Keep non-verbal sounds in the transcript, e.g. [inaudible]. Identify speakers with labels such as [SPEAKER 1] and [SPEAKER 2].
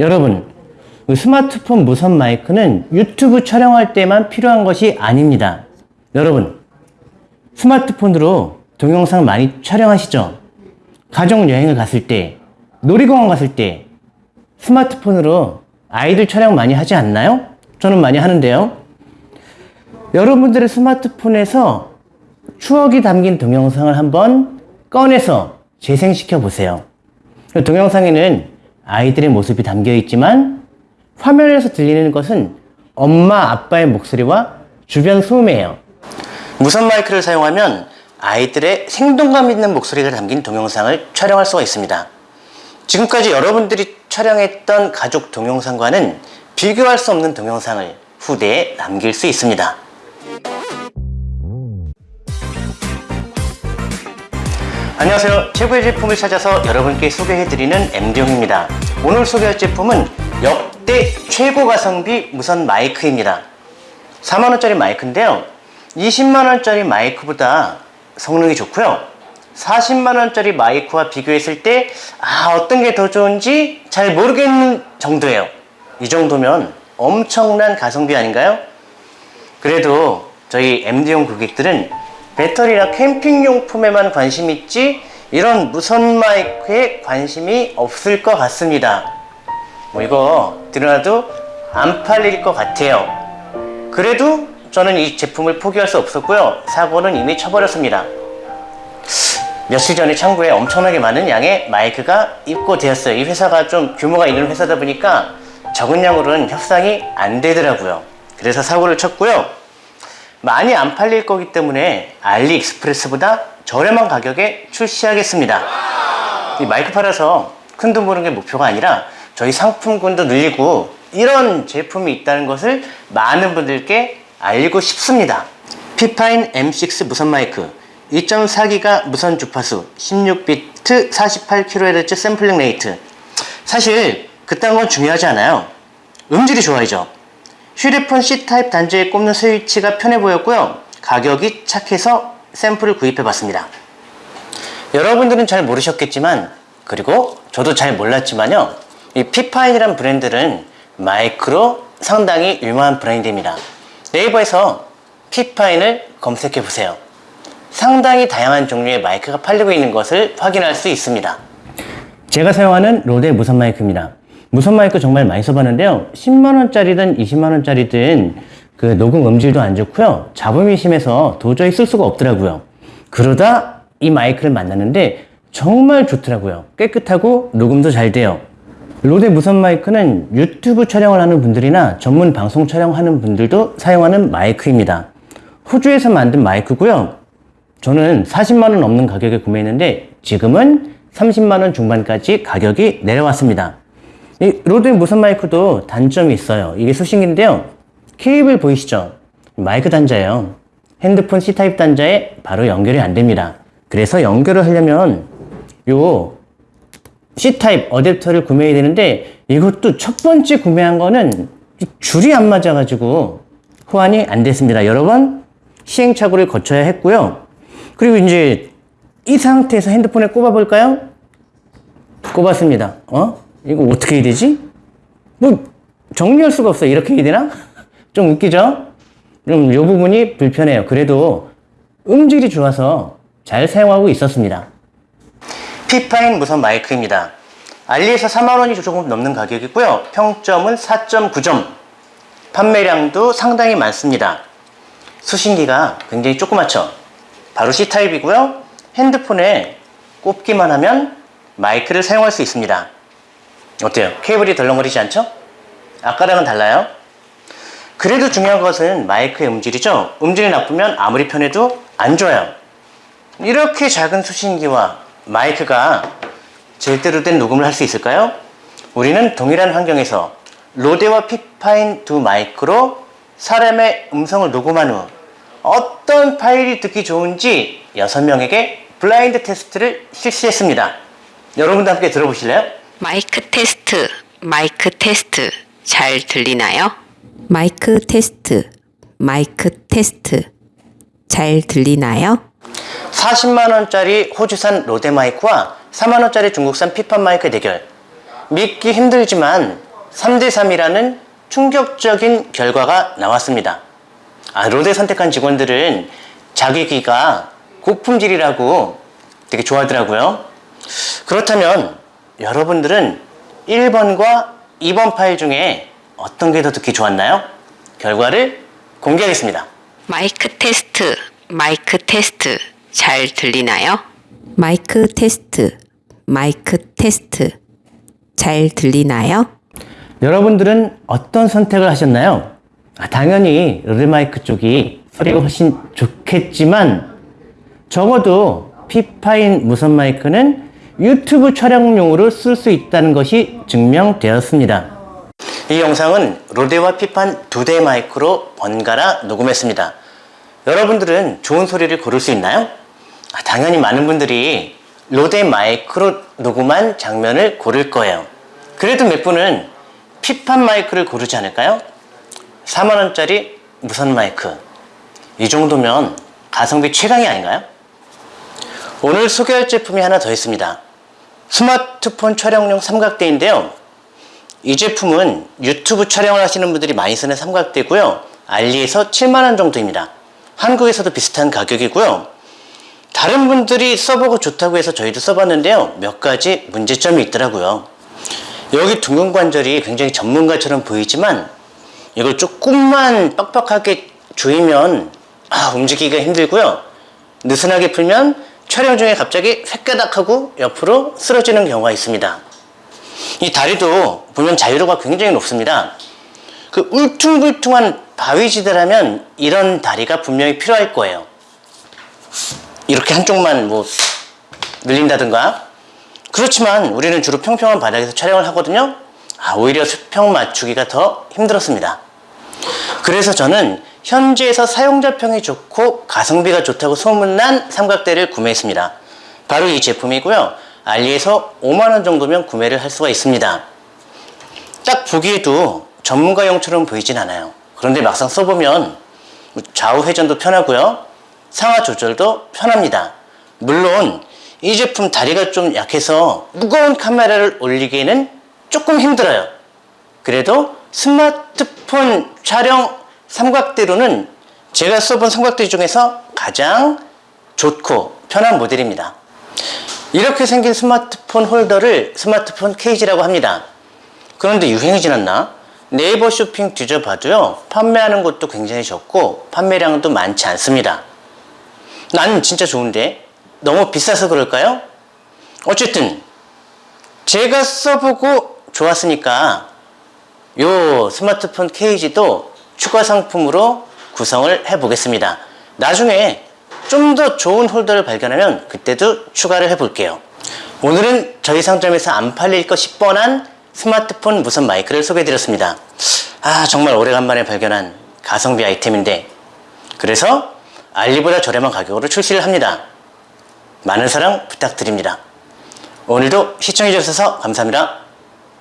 [SPEAKER 1] 여러분, 그 스마트폰 무선 마이크는 유튜브 촬영할 때만 필요한 것이 아닙니다. 여러분, 스마트폰으로 동영상 많이 촬영하시죠? 가족 여행을 갔을 때, 놀이공원 갔을 때, 스마트폰으로 아이들 촬영 많이 하지 않나요? 저는 많이 하는데요. 여러분들의 스마트폰에서 추억이 담긴 동영상을 한번 꺼내서 재생시켜 보세요. 그 동영상에는 아이들의 모습이 담겨 있지만 화면에서 들리는 것은 엄마, 아빠의 목소리와 주변 소음이에요. 무선 마이크를 사용하면 아이들의 생동감 있는 목소리가 담긴 동영상을 촬영할 수가 있습니다. 지금까지 여러분들이 촬영했던 가족 동영상과는 비교할 수 없는 동영상을 후대에 남길 수 있습니다. 안녕하세요. 최고의 제품을 찾아서 여러분께 소개해드리는 MD용입니다. 오늘 소개할 제품은 역대 최고 가성비 무선 마이크입니다. 4만원짜리 마이크인데요. 20만원짜리 마이크보다 성능이 좋고요. 40만원짜리 마이크와 비교했을 때, 아, 어떤 게 더 좋은지 잘 모르겠는 정도예요. 이 정도면 엄청난 가성비 아닌가요? 그래도 저희 MD용 고객들은 배터리나 캠핑용품에만 관심 있지 이런 무선 마이크에 관심이 없을 것 같습니다. 뭐 이거 들어놔도 안 팔릴 것 같아요. 그래도 저는 이 제품을 포기할 수 없었고요. 사고는 이미 쳐버렸습니다. 며칠 전에 창구에 엄청나게 많은 양의 마이크가 입고되었어요. 이 회사가 좀 규모가 있는 회사다 보니까 적은 양으로는 협상이 안 되더라고요. 그래서 사고를 쳤고요. 많이 안 팔릴 거기 때문에 알리익스프레스보다 저렴한 가격에 출시하겠습니다. 이 마이크 팔아서 큰 돈 버는 게 목표가 아니라 저희 상품군도 늘리고 이런 제품이 있다는 것을 많은 분들께 알리고 싶습니다. 피파인 M6 무선 마이크 2.4기가 무선 주파수 16비트 48kHz sampling rate 사실 그딴 건 중요하지 않아요. 음질이 좋아야죠. 휴대폰 C타입 단자에 꼽는 스위치가 편해 보였고요. 가격이 착해서 샘플을 구입해 봤습니다. 여러분들은 잘 모르셨겠지만 그리고 저도 잘 몰랐지만요. 이 피파인이란 브랜드는 마이크로 상당히 유명한 브랜드입니다. 네이버에서 피파인을 검색해 보세요. 상당히 다양한 종류의 마이크가 팔리고 있는 것을 확인할 수 있습니다. 제가 사용하는 로데 무선 마이크입니다. 무선 마이크 정말 많이 써봤는데요. 10만원짜리든 20만원짜리든 그 녹음 음질도 안 좋고요. 잡음이 심해서 도저히 쓸 수가 없더라고요. 그러다 이 마이크를 만났는데 정말 좋더라고요. 깨끗하고 녹음도 잘 돼요. 로데 무선 마이크는 유튜브 촬영을 하는 분들이나 전문 방송 촬영하는 분들도 사용하는 마이크입니다. 호주에서 만든 마이크고요. 저는 40만원 넘는 가격에 구매했는데 지금은 30만원 중반까지 가격이 내려왔습니다. 이 로드 무선 마이크도 단점이 있어요. 이게 수신기인데요. 케이블 보이시죠? 마이크 단자예요. 핸드폰 C타입 단자에 바로 연결이 안 됩니다. 그래서 연결을 하려면 요 C타입 어댑터를 구매해야 되는데 이것도 첫 번째 구매한 거는 줄이 안 맞아가지고 호환이 안 됐습니다. 여러 번 시행착오를 거쳐야 했고요. 그리고 이제 이 상태에서 핸드폰에 꼽아 볼까요? 꼽았습니다. 어? 이거 어떻게 해야 되지? 뭐 정리할 수가 없어. 이렇게 해야 되나? [laughs] 좀 웃기죠? 그럼 이 부분이 불편해요. 그래도 음질이 좋아서 잘 사용하고 있었습니다. 피파인 무선 마이크입니다. 알리에서 4만원이 조금 넘는 가격이고요. 평점은 4.9점. 판매량도 상당히 많습니다. 수신기가 굉장히 조그맣죠? 바로 C타입이고요. 핸드폰에 꼽기만 하면 마이크를 사용할 수 있습니다. 어때요? 케이블이 덜렁거리지 않죠? 아까랑은 달라요? 그래도 중요한 것은 마이크의 음질이죠? 음질이 나쁘면 아무리 편해도 안 좋아요. 이렇게 작은 수신기와 마이크가 제대로 된 녹음을 할 수 있을까요? 우리는 동일한 환경에서 로데와 피파인 두 마이크로 사람의 음성을 녹음한 후 어떤 파일이 듣기 좋은지 6명에게 블라인드 테스트를 실시했습니다. 여러분도 함께 들어보실래요?
[SPEAKER 2] 마이크 테스트, 마이크 테스트 잘 들리나요?
[SPEAKER 3] 마이크 테스트, 마이크 테스트. 잘 들리나요?
[SPEAKER 1] 40만 원짜리 호주산 로데 마이크와 4만 원짜리 중국산 피파인 마이크 대결. 믿기 힘들지만 3대 3이라는 충격적인 결과가 나왔습니다. 아, 로데 선택한 직원들은 자기 귀가 고품질이라고 되게 좋아하더라고요. 그렇다면 여러분들은 1번과 2번 파일 중에 어떤 게 더 듣기 좋았나요? 결과를 공개하겠습니다.
[SPEAKER 2] 마이크 테스트, 마이크 테스트 잘 들리나요?
[SPEAKER 3] 마이크 테스트, 마이크 테스트. 잘 들리나요?
[SPEAKER 1] 여러분들은 어떤 선택을 하셨나요? 아, 당연히 로데 마이크 쪽이 소리가 훨씬 좋겠지만 적어도 피파인 무선 마이크는 유튜브 촬영용으로 쓸 수 있다는 것이 증명되었습니다. 이 영상은 로데와 피파인 두 대 마이크로 번갈아 녹음했습니다. 여러분들은 좋은 소리를 고를 수 있나요? 아, 당연히 많은 분들이 로데 마이크로 녹음한 장면을 고를 거예요. 그래도 몇 분은 피판 마이크를 고르지 않을까요? 4만원짜리 무선 마이크. 이 정도면 가성비 최강이 아닌가요? 오늘 소개할 제품이 하나 더 있습니다. 스마트폰 촬영용 삼각대인데요. 이 제품은 유튜브 촬영을 하시는 분들이 많이 쓰는 삼각대고요. 알리에서 7만원 정도입니다. 한국에서도 비슷한 가격이고요. 다른 분들이 써보고 좋다고 해서 저희도 써봤는데요. 몇 가지 문제점이 있더라고요. 여기 둥근 관절이 굉장히 전문가처럼 보이지만 이걸 조금만 빡빡하게 조이면 아, 움직이기가 힘들고요. 느슨하게 풀면 촬영 중에 갑자기 획가닥하고 옆으로 쓰러지는 경우가 있습니다. 이 다리도 보면 자유도가 굉장히 높습니다. 그 울퉁불퉁한 바위지대라면 이런 다리가 분명히 필요할 거예요. 이렇게 한쪽만 뭐 늘린다든가 그렇지만 우리는 주로 평평한 바닥에서 촬영을 하거든요. 아, 오히려 수평 맞추기가 더 힘들었습니다. 그래서 저는 현지에서 사용자평이 좋고 가성비가 좋다고 소문난 삼각대를 구매했습니다. 바로 이 제품이고요. 알리에서 5만원 정도면 구매를 할 수가 있습니다. 딱 보기에도 전문가용처럼 보이진 않아요. 그런데 막상 써보면 좌우 회전도 편하고요. 상하 조절도 편합니다. 물론 이 제품 다리가 좀 약해서 무거운 카메라를 올리기에는 조금 힘들어요. 그래도 스마트폰 촬영 삼각대로는 제가 써본 삼각대 중에서 가장 좋고 편한 모델입니다. 이렇게 생긴 스마트폰 홀더를 스마트폰 케이지라고 합니다. 그런데 유행이 지났나? 네이버 쇼핑 뒤져봐도요, 판매하는 곳도 굉장히 적고, 판매량도 많지 않습니다. 나는 진짜 좋은데, 너무 비싸서 그럴까요? 어쨌든, 제가 써보고 좋았으니까, 요 스마트폰 케이지도 추가 상품으로 구성을 해 보겠습니다. 나중에 좀 더 좋은 홀더를 발견하면 그때도 추가를 해 볼게요. 오늘은 저희 상점에서 안 팔릴 것 싶뻔한 스마트폰 무선 마이크를 소개해 드렸습니다. 아, 정말 오래간만에 발견한 가성비 아이템인데 그래서 알리보다 저렴한 가격으로 출시를 합니다. 많은 사랑 부탁드립니다. 오늘도 시청해 주셔서 감사합니다.